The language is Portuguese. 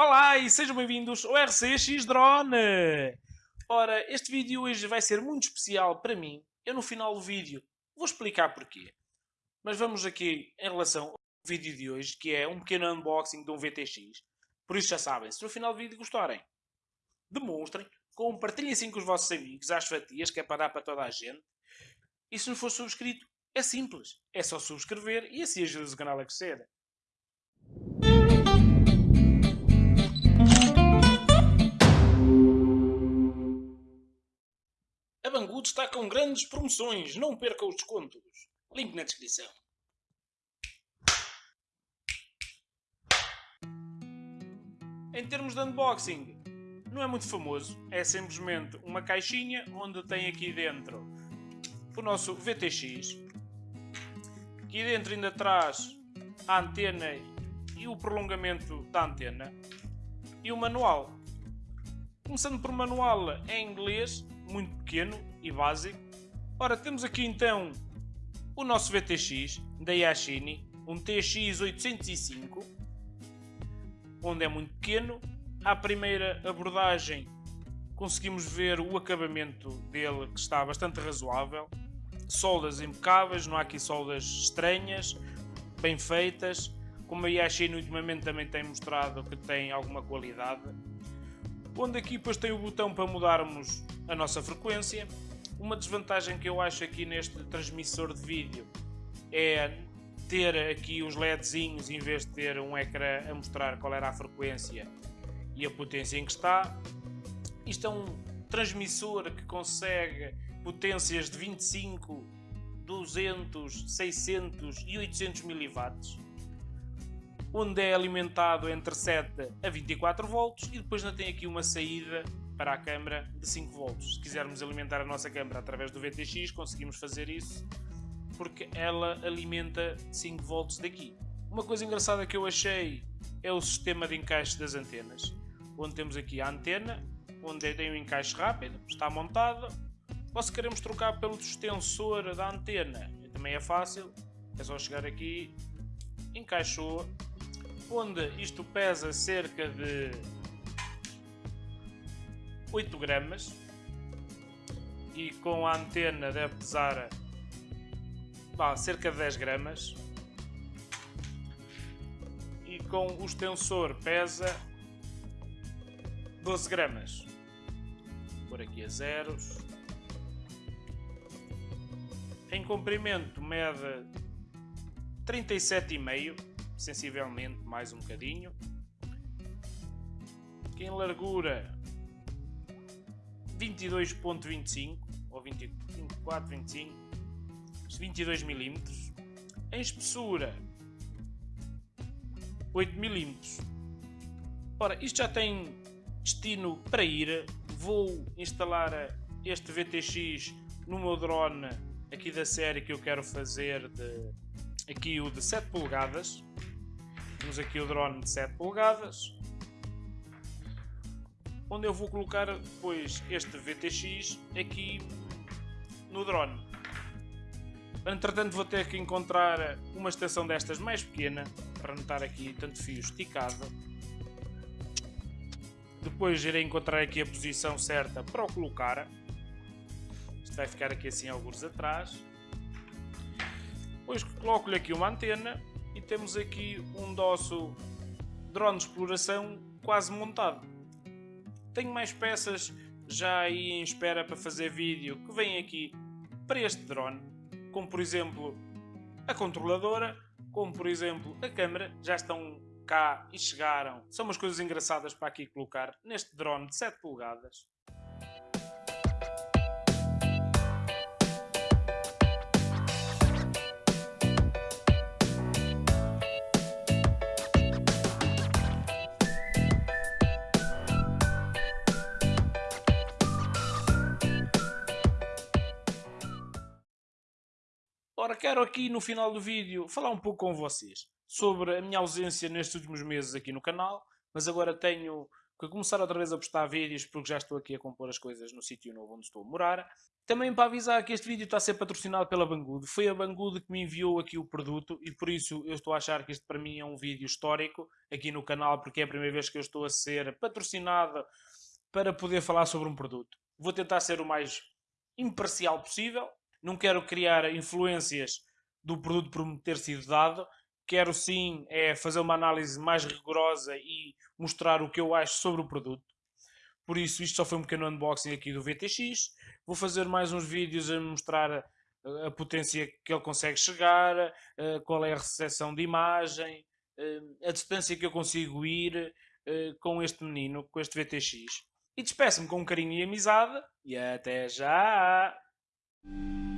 Olá e sejam bem-vindos ao RCX Drone! Ora, este vídeo hoje vai ser muito especial para mim. Eu no final do vídeo vou explicar porquê. Mas vamos aqui em relação ao vídeo de hoje, que é um pequeno unboxing de um VTX. Por isso já sabem, se no final do vídeo gostarem, demonstrem, compartilhem assim com os vossos amigos, às fatias, que é para dar para toda a gente. E se não for subscrito, é simples. É só subscrever e assim ajuda o canal a crescer. Com grandes promoções, não perca os descontos. Link na descrição. Em termos de unboxing, não é muito famoso. É simplesmente uma caixinha onde tem aqui dentro o nosso VTX. Aqui dentro ainda traz a antena e o prolongamento da antena. E o manual. Começando por manual em inglês, muito pequeno e básico. Ora, temos aqui então o nosso VTX da Yashini, um TX 805, onde é muito pequeno. À primeira abordagem conseguimos ver o acabamento dele que está bastante razoável. Soldas impecáveis, não há aqui soldas estranhas, bem feitas. Como a Yashini ultimamente também tem mostrado que tem alguma qualidade onde aqui depois tem o botão para mudarmos a nossa frequência. Uma desvantagem que eu acho aqui neste transmissor de vídeo é ter aqui os LEDzinhos em vez de ter um ecrã a mostrar qual era a frequência e a potência em que está. Isto é um transmissor que consegue potências de 25, 200, 600 e 800 mW onde é alimentado entre 7 a 24 volts e depois ainda tem aqui uma saída para a câmara de 5 volts. Se quisermos alimentar a nossa câmara através do VTX, conseguimos fazer isso porque ela alimenta 5 volts daqui. Uma coisa engraçada que eu achei é o sistema de encaixe das antenas, onde temos aqui a antena, onde tem um encaixe rápido, está montada. Ou se queremos trocar pelo extensor da antena, também é fácil, é só chegar aqui, encaixou onde isto pesa cerca de 8 gramas e com a antena deve pesar bah, cerca de 10 gramas. E com o extensor pesa 12 gramas. Por aqui a zeros. Em comprimento mede 37,5 sensivelmente mais um bocadinho. Aqui em largura 22.25 ou 24, 25, 22 mm. Em espessura 8 mm. Ora, isto já tem destino para ir. Vou instalar este VTX no meu drone aqui da série que eu quero fazer de aqui o de 7 polegadas temos aqui o drone de 7 polegadas, onde eu vou colocar depois este VTX aqui no drone. Entretanto vou ter que encontrar uma estação destas mais pequena, para não estar aqui tanto fio esticado. Depois irei encontrar aqui a posição certa para o colocar. Isto vai ficar aqui assim alguns atrás. Depois coloco-lhe aqui uma antena e temos aqui um nosso drone de exploração quase montado. Tenho mais peças já aí em espera para fazer vídeo que vêm aqui para este drone, como por exemplo a controladora, como por exemplo a câmera, já estão cá e chegaram. São umas coisas engraçadas para aqui colocar neste drone de 7 polegadas. Ora, quero aqui no final do vídeo falar um pouco com vocês sobre a minha ausência nestes últimos meses aqui no canal, mas agora tenho que começar outra vez a postar vídeos porque já estou aqui a compor as coisas no sítio novo onde estou a morar. Também para avisar que este vídeo está a ser patrocinado pela Banggood. Foi a Banggood que me enviou aqui o produto e por isso eu estou a achar que este para mim é um vídeo histórico aqui no canal, porque é a primeira vez que eu estou a ser patrocinado para poder falar sobre um produto. Vou tentar ser o mais imparcial possível. Não quero criar influências do produto por me ter sido dado. Quero sim é fazer uma análise mais rigorosa e mostrar o que eu acho sobre o produto. Por isso, isto só foi um pequeno unboxing aqui do VTX. Vou fazer mais uns vídeos a mostrar a, a potência que ele consegue chegar, a, qual é a recepção de imagem, a, a distância que eu consigo ir com este menino, com este VTX. E despeço-me com carinho e amizade. E até já! Música